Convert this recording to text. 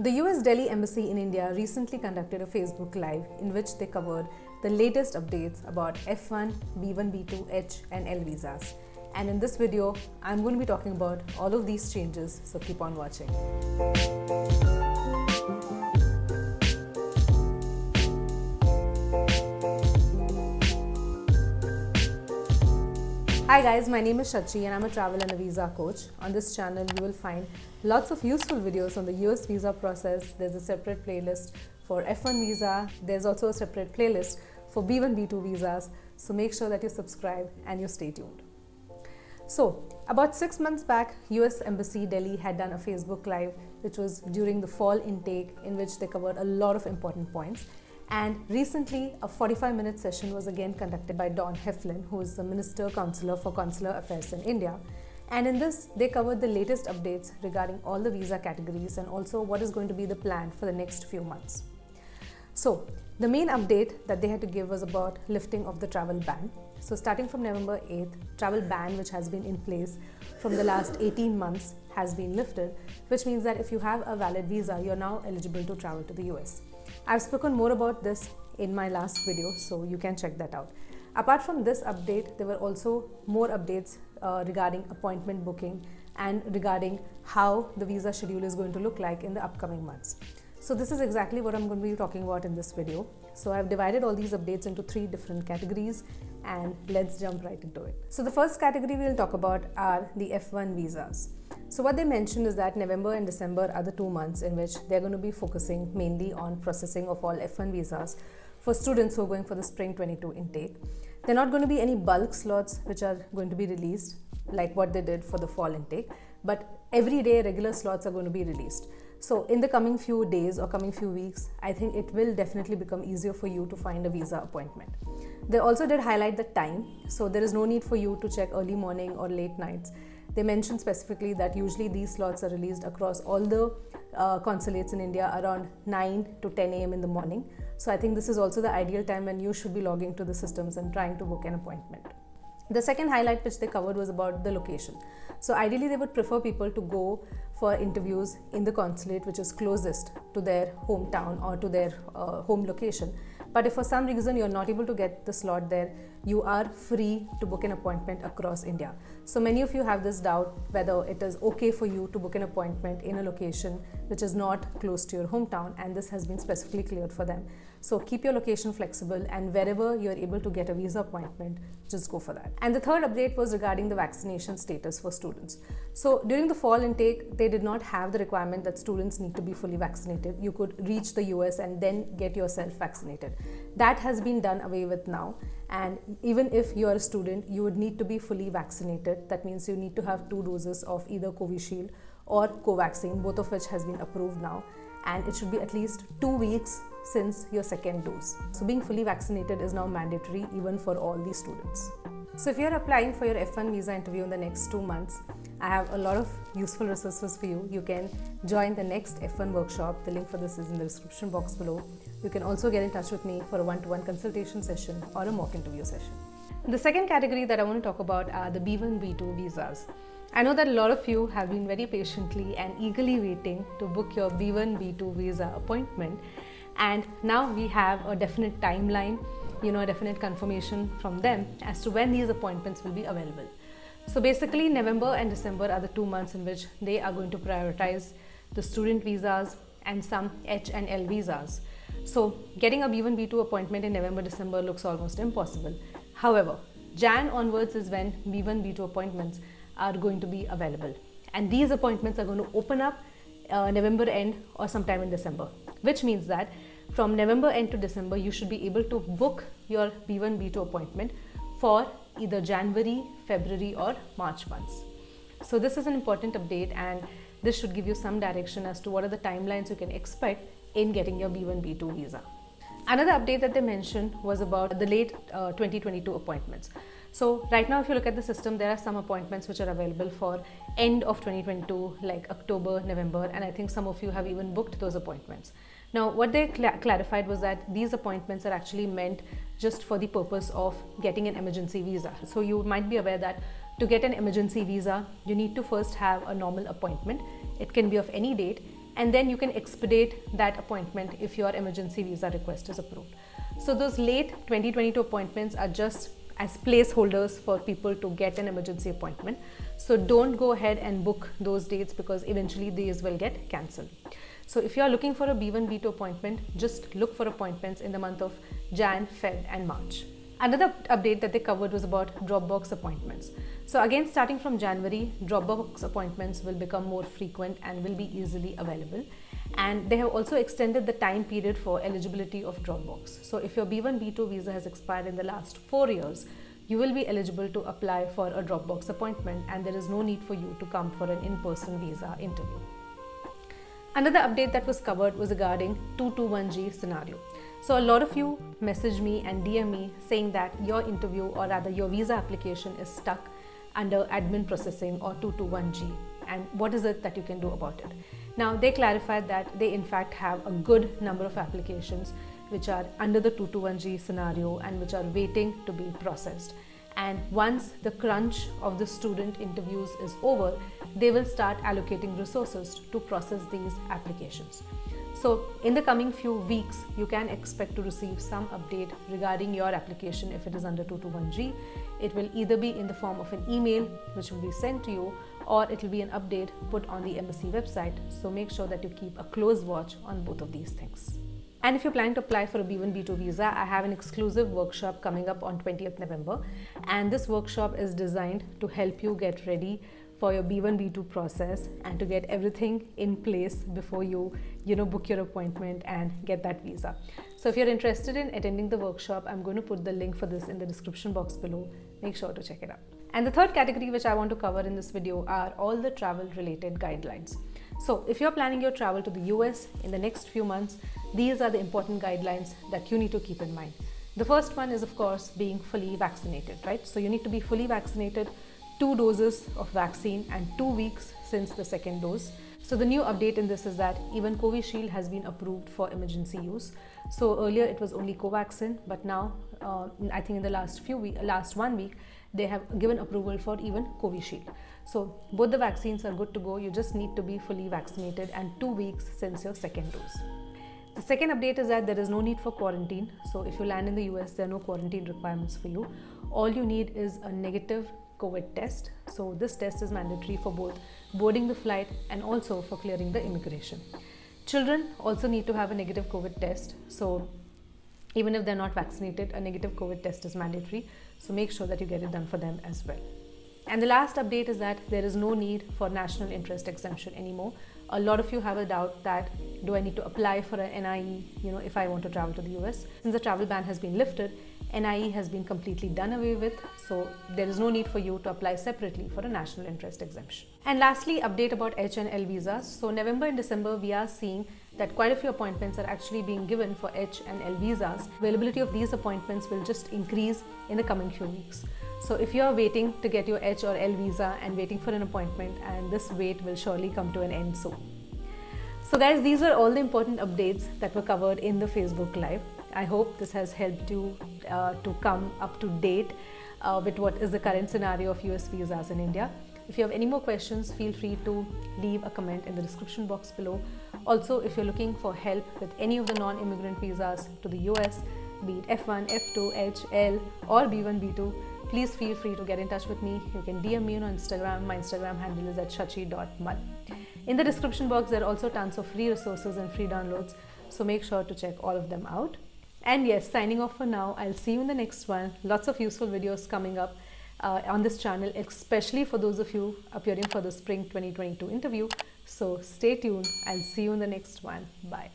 The US Delhi Embassy in India recently conducted a Facebook Live in which they covered the latest updates about F1, B1, B2, H, and L visas. And in this video, I'm going to be talking about all of these changes, so keep on watching. Hi guys, my name is Shachi and I'm a travel and a visa coach. On this channel, you will find lots of useful videos on the US visa process. There's a separate playlist for F1 visa. There's also a separate playlist for B1, B2 visas. So make sure that you subscribe and you stay tuned. So, about six months back, US Embassy Delhi had done a Facebook Live, which was during the fall intake, in which they covered a lot of important points. And recently, a 45 minute session was again conducted by Don Heflin, who is the Minister Counselor for Consular Affairs in India. And in this, they covered the latest updates regarding all the visa categories and also what is going to be the plan for the next few months. So, the main update that they had to give was about lifting of the travel ban. So, starting from November 8th, travel ban, which has been in place from the last 18 months, has been lifted, which means that if you have a valid visa, you're now eligible to travel to the US. I've spoken more about this in my last video, so you can check that out. Apart from this update, there were also more updates uh, regarding appointment booking and regarding how the visa schedule is going to look like in the upcoming months. So this is exactly what I'm going to be talking about in this video. So I've divided all these updates into three different categories and let's jump right into it. So the first category we'll talk about are the F1 visas. So what they mentioned is that November and December are the two months in which they're going to be focusing mainly on processing of all F1 visas for students who are going for the spring 22 intake. There are not going to be any bulk slots which are going to be released like what they did for the fall intake, but every day regular slots are going to be released. So in the coming few days or coming few weeks, I think it will definitely become easier for you to find a visa appointment. They also did highlight the time, so there is no need for you to check early morning or late nights. They mentioned specifically that usually these slots are released across all the uh, consulates in India around 9 to 10 a.m. in the morning. So I think this is also the ideal time when you should be logging to the systems and trying to book an appointment. The second highlight which they covered was about the location. So ideally they would prefer people to go for interviews in the consulate which is closest to their hometown or to their uh, home location. But if for some reason you're not able to get the slot there, you are free to book an appointment across India. So many of you have this doubt whether it is okay for you to book an appointment in a location which is not close to your hometown and this has been specifically cleared for them. So keep your location flexible and wherever you're able to get a visa appointment, just go for that. And the third update was regarding the vaccination status for students. So during the fall intake, they did not have the requirement that students need to be fully vaccinated. You could reach the US and then get yourself vaccinated. That has been done away with now. And even if you are a student, you would need to be fully vaccinated. That means you need to have two doses of either Covishield or Covaxin, both of which has been approved now. And it should be at least two weeks since your second dose. So being fully vaccinated is now mandatory even for all these students. So if you're applying for your F1 visa interview in the next two months, I have a lot of useful resources for you. You can join the next F1 workshop. The link for this is in the description box below. You can also get in touch with me for a one-to-one consultation session or a mock interview session. The second category that I want to talk about are the B1, B2 visas. I know that a lot of you have been very patiently and eagerly waiting to book your B1, B2 visa appointment. And now we have a definite timeline you know a definite confirmation from them as to when these appointments will be available. So basically november and december are the two months in which they are going to prioritize the student visas and some h and l visas. So getting a b1 b2 appointment in november december looks almost impossible. However jan onwards is when b1 b2 appointments are going to be available and these appointments are going to open up uh, november end or sometime in december which means that from November end to December, you should be able to book your B1, B2 appointment for either January, February or March months. So this is an important update and this should give you some direction as to what are the timelines you can expect in getting your B1, B2 visa. Another update that they mentioned was about the late uh, 2022 appointments. So right now if you look at the system there are some appointments which are available for end of 2022 like October, November and I think some of you have even booked those appointments. Now, what they cl clarified was that these appointments are actually meant just for the purpose of getting an emergency visa. So, you might be aware that to get an emergency visa, you need to first have a normal appointment. It can be of any date and then you can expedite that appointment if your emergency visa request is approved. So those late 2022 appointments are just as placeholders for people to get an emergency appointment. So don't go ahead and book those dates because eventually these will get cancelled. So if you are looking for a B1, B2 appointment, just look for appointments in the month of Jan, Feb and March. Another update that they covered was about Dropbox appointments. So again, starting from January, Dropbox appointments will become more frequent and will be easily available. And they have also extended the time period for eligibility of Dropbox. So if your B1, B2 visa has expired in the last four years, you will be eligible to apply for a Dropbox appointment and there is no need for you to come for an in-person visa interview. Another update that was covered was regarding 221G scenario. So a lot of you message me and DM me saying that your interview or rather your visa application is stuck under admin processing or 221G and what is it that you can do about it. Now they clarified that they in fact have a good number of applications which are under the 221G scenario and which are waiting to be processed and once the crunch of the student interviews is over, they will start allocating resources to process these applications. So in the coming few weeks, you can expect to receive some update regarding your application if it is under 221G. It will either be in the form of an email which will be sent to you or it will be an update put on the embassy website. So make sure that you keep a close watch on both of these things. And if you're planning to apply for a B1, B2 visa, I have an exclusive workshop coming up on 20th November. And this workshop is designed to help you get ready for your B1, B2 process and to get everything in place before you, you know, book your appointment and get that visa. So if you're interested in attending the workshop, I'm going to put the link for this in the description box below. Make sure to check it out. And the third category which I want to cover in this video are all the travel related guidelines. So if you're planning your travel to the US in the next few months, these are the important guidelines that you need to keep in mind. The first one is of course being fully vaccinated, right? So you need to be fully vaccinated, two doses of vaccine and two weeks since the second dose. So the new update in this is that even Covishield has been approved for emergency use. So earlier it was only Covaxin, but now uh, I think in the last few last one week, they have given approval for even Covishield. So both the vaccines are good to go. You just need to be fully vaccinated and two weeks since your second dose. The second update is that there is no need for quarantine. So if you land in the US, there are no quarantine requirements for you. All you need is a negative COVID test. So this test is mandatory for both boarding the flight and also for clearing the immigration. Children also need to have a negative COVID test. So even if they're not vaccinated, a negative COVID test is mandatory. So make sure that you get it done for them as well. And the last update is that there is no need for national interest exemption anymore. A lot of you have a doubt that do I need to apply for an NIE, you know, if I want to travel to the US? Since the travel ban has been lifted, NIE has been completely done away with, so there is no need for you to apply separately for a national interest exemption. And lastly, update about H and L visas. So November and December, we are seeing that quite a few appointments are actually being given for H and L visas. Availability of these appointments will just increase in the coming few weeks. So if you are waiting to get your H or L visa and waiting for an appointment and this wait will surely come to an end soon. So guys, these are all the important updates that were covered in the Facebook Live. I hope this has helped you uh, to come up to date uh, with what is the current scenario of US visas in India. If you have any more questions, feel free to leave a comment in the description box below. Also, if you're looking for help with any of the non-immigrant visas to the US, be it F1, F2, H, L or B1, B2, please feel free to get in touch with me. You can DM me on Instagram. My Instagram handle is at shachi.mal. In the description box, there are also tons of free resources and free downloads, so make sure to check all of them out. And yes, signing off for now. I'll see you in the next one. Lots of useful videos coming up uh, on this channel, especially for those of you appearing for the Spring 2022 interview. So stay tuned. I'll see you in the next one. Bye.